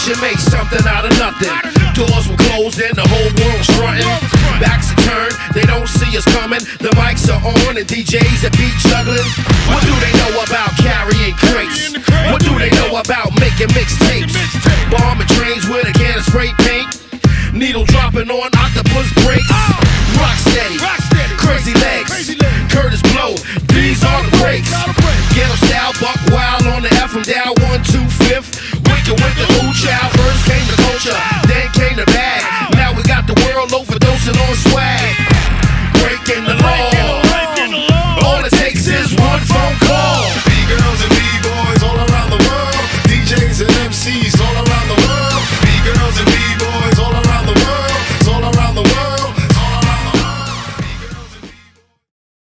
should make something out of nothing. Doors were closed and the whole world strutting. Backs are turned, they don't see us coming. The mics are on and DJs are beat juggling. What do they know about carrying crates? What do they know about making mixtapes? Bombing trains with a can of spray paint. Needle dropping on octopus brakes. Rock steady, crazy legs. Kurtis Blow, these are the breaks. passing on swag, breaking the law. All it takes is one phone call.